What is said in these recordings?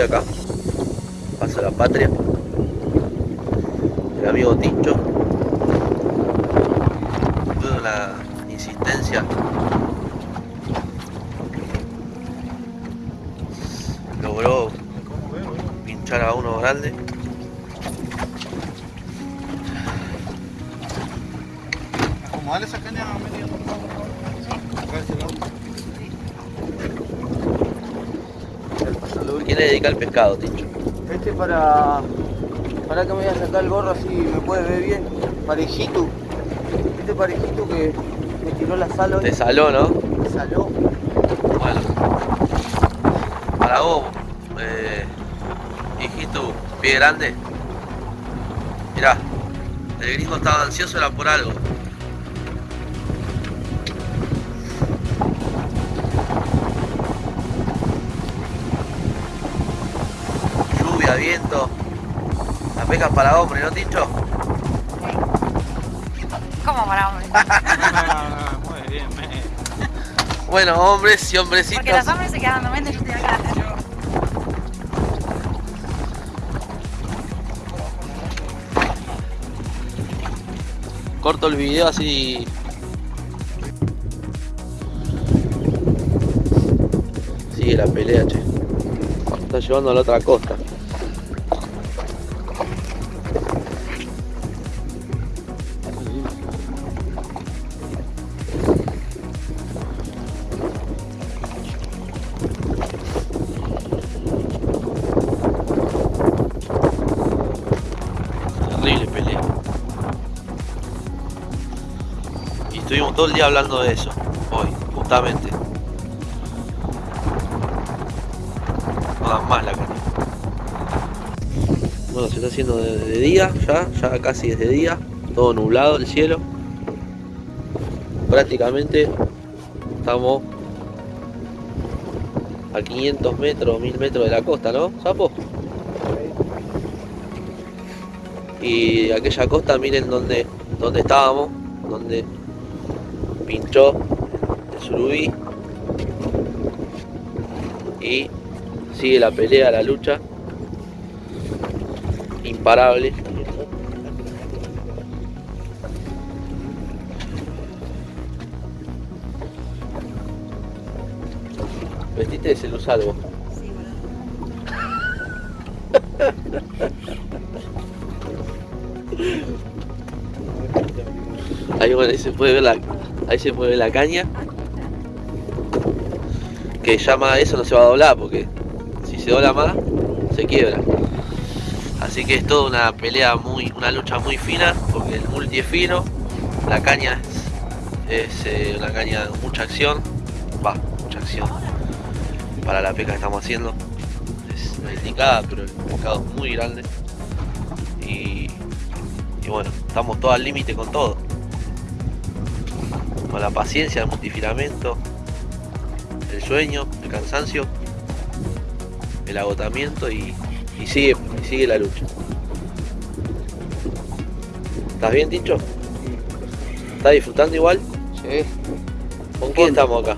acá. Pasa la patria. El amigo Tincho. De la insistencia. Logró pinchar a uno grande. ¿Quién le dedica el pescado, Tincho? Este para. Para que me voy a sacar el gorro así me puedes ver bien. Parejito. Este parejito que me tiró la sal hoy. Te saló, ¿no? Me saló. Bueno. Para vos, eh, hijito, pie grande. Mirá, el gringo estaba ansioso, era por algo. Viento. La pesca es para hombre, ¿no, Tincho? ¿Cómo para hombre? Muy bien, me. Bueno, hombres y hombrecitos. Porque los hombres se quedan yo estoy acá. Corto el video así. Sigue la pelea, che. Está llevando a la otra costa. Todo el día hablando de eso, hoy, justamente. No dan más la carne. Bueno, se está haciendo de, día ya, ya casi es de día, todo nublado el cielo. Prácticamente estamos a 500 metros, 1000 metros de la costa, ¿no, Sapo? Y aquella costa, miren dónde, dónde estábamos, donde pinchó el surubí y sigue la pelea, la lucha. Imparable. Vestiste de celusalvo. Sí, ahí, bueno, ahí se puede ver la ahí se puede ver la caña. Que llama eso no se va a doblar porque si se dobla más se quiebra. Así que es toda una pelea muy una lucha muy fina porque el multi es fino la caña es, eh, una caña de mucha acción. Va mucha acción para la pesca que estamos haciendo. Es la indicada pero el pescado es muy grande. Y, y bueno estamos todos al límite con todo con la paciencia el multifilamento el sueño, el cansancio, el agotamiento y, y sigue, y sigue la lucha. ¿Estás bien, Tincho? ¿Estás disfrutando igual? Sí. ¿Con quién estamos acá?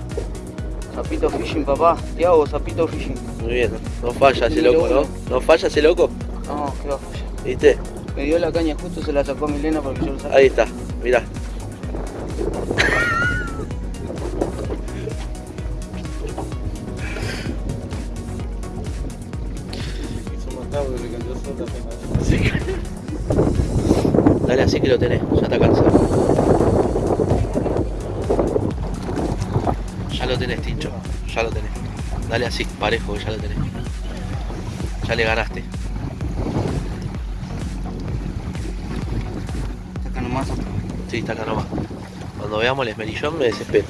Zapito fishing, papá. Te hago zapito fishing. Muy bien, no, falla ese loco, ¿no? ¿No falla ese loco? No, qué va a fallar. ¿Viste? Me dio la caña justo, se la sacó Milena porque yo lo saqué. Ahí está, mirá. Dale así que lo tenés, ya está cansado. Ya lo tenés, Tincho, ya lo tenés. Dale así, parejo, ya lo tenés. Ya le ganaste. Acá nomás. Sí, está acá nomás. Cuando veamos el esmerillón me desespero.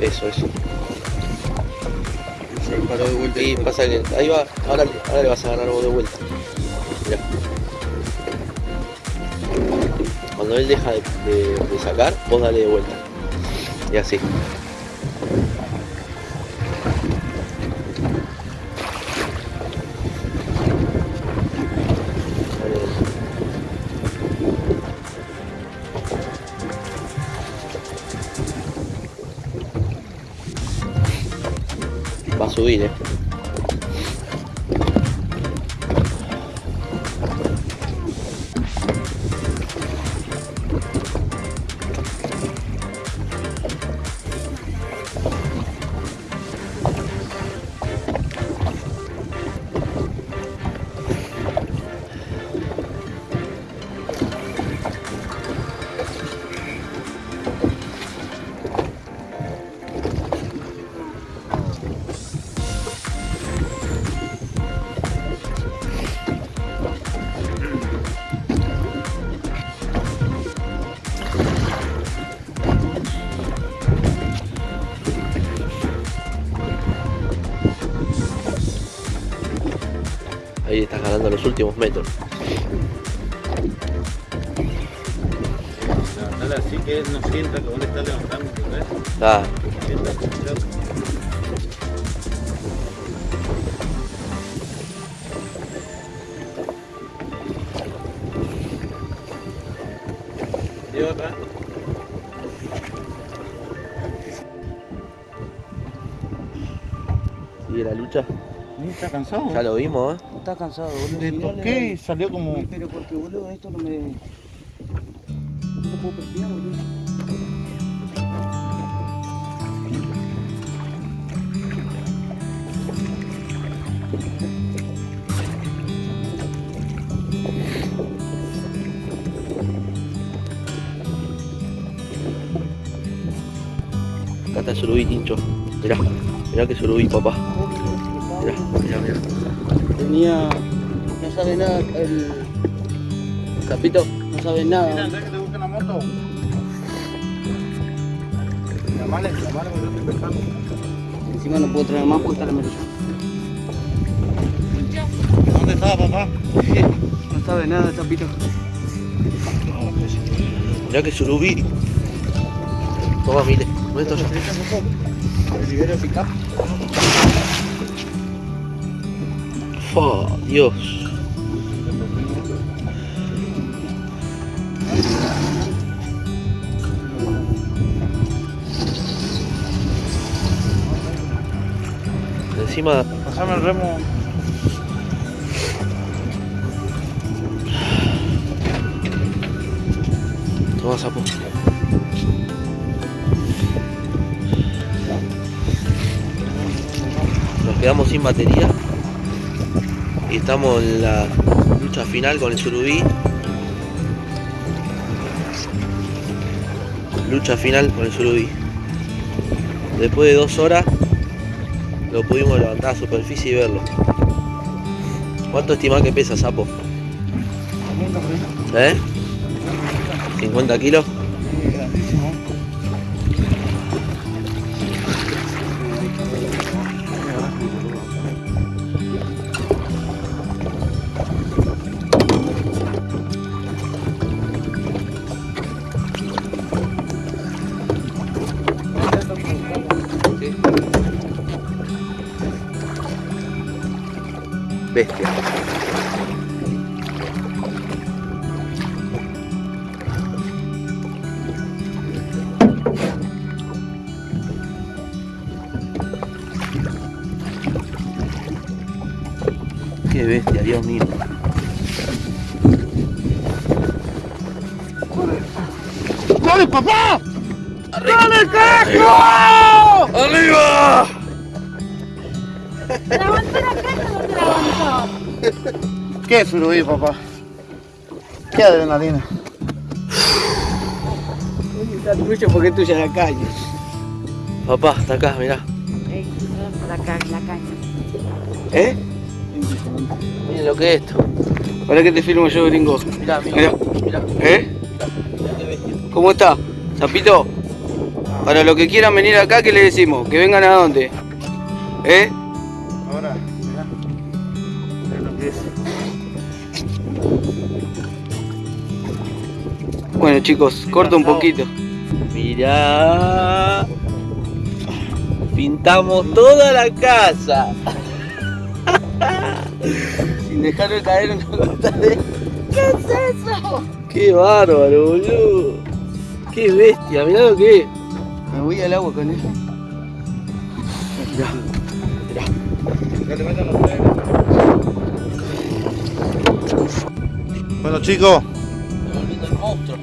Eso, eso. Se paró de vuelta. Y pasa que ahí va, ahora, ahora le vas a ganar vos de vuelta. Mirá. Cuando él deja de, de- de sacar, vos dale de vuelta. Y así. Subir, eh. Ahí estás ganando los últimos metros. Levantarla así que él no sienta que vos le estás levantando, ¿ves? Ah, Sienta que estás- ¿Y otra? sigue la lucha. Está cansado. Ya lo vimos, ¿eh? Está cansado, boludo. Le Si no toqué y salió como. Pero porque, boludo, esto no me... No puedo perfilar, boludo. Acá está el surubí, Tincho. Mirá, mirá que surubí, papá. Mirá, mirá, mirá. Tenía... No sabe nada el... Capito, no sabe Mira, nada. ¿sabes que te busque la moto? Llamale, llamale, yo estoy pescando. Encima no puedo traer más porque está la mesa. ¿Dónde estaba papá? No sabe nada, Capito. Mirá que surubí. Toma, mire. ¿Dónde está ya? Libero el Fa, Dios. Encima, Pasame el remo. toma sapo. Nos quedamos sin batería. Y estamos en la lucha final con el surubí. Lucha final con el surubí. Después de dos horas lo pudimos levantar a superficie y verlo. ¿Cuánto estimás que pesa, sapo? ¿Eh? ¿50 kilos? Bestia. Qué bestia, Dios mío. ¡Dale, papá! ¡Dale, carajo! ¡Arriba! ¿Levantó la caja o no te levantó? ¿Qué surubí, papá? ¿Qué adrenalina? Está tuyo porque es tuya la calle. Papá, está acá, mirá. La caña, la caña. ¿Eh? Miren lo que es esto. Para que te filmo yo, gringo. Mirá, mirá. Mirá. mirá. ¿Eh? ¿Cómo está? Zapito. Para los que quieran venir acá, ¿qué le decimos? ¿Que vengan a dónde? ¿Eh? Es. Bueno chicos, corta un poquito. Mirá. Pintamos toda la casa. Sin dejarlo caer una gota de... ¿Qué es eso? Qué bárbaro, boludo. Qué bestia, mirá lo que es. Me voy al agua con él. Mirá, mirá. Que te metan los tres. Bueno chicos, el monstruo.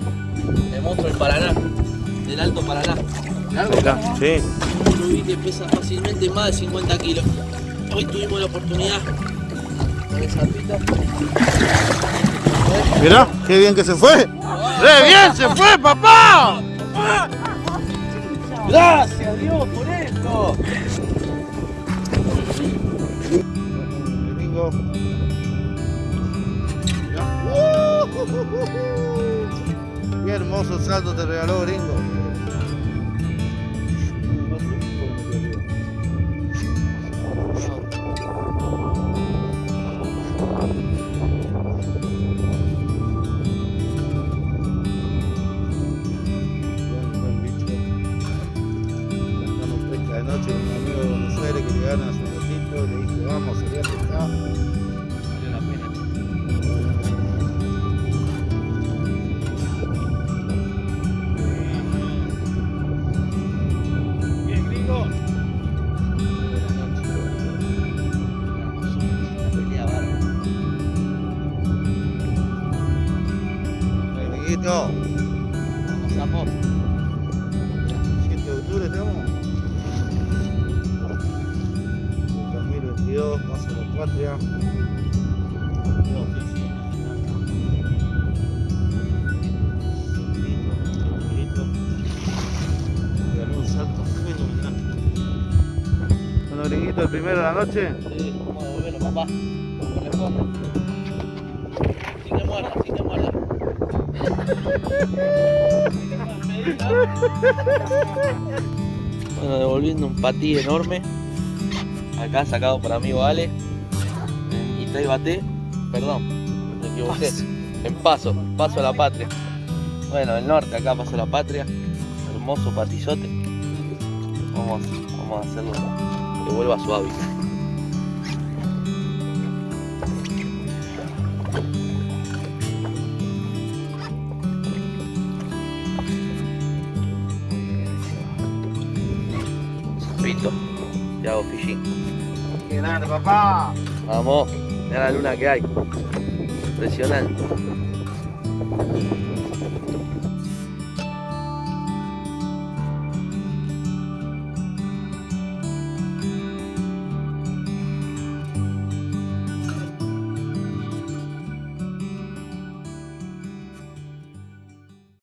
El monstruo del Paraná. Del Alto Paraná. acá, sí. Un rubí que pesa fácilmente más de 50 kilos. Hoy tuvimos la oportunidad con el zarpito. Mirá, qué bien que se fue. ¡Re bien se fue, papá! Gracias Dios por esto. Qué hermoso salto te regaló gringo. Buen, 7 de octubre estamos. 2022, paso de la patria. Gringuito, el primero de la noche. Sí, vamos a devolverlo, papá. Corresponde. Sin que Bueno, devolviendo un patí enorme. Acá sacado por amigo Ale. Y tres bate. Perdón, me equivoqué. En paso, paso a la patria. Bueno, el norte, acá paso a la patria. Hermoso patizote. Vamos, vamos a hacerlo que vuelva a su hábitat. Te hago fishing. ¡Qué grande, papá! Vamos, mira la luna que hay. Impresionante.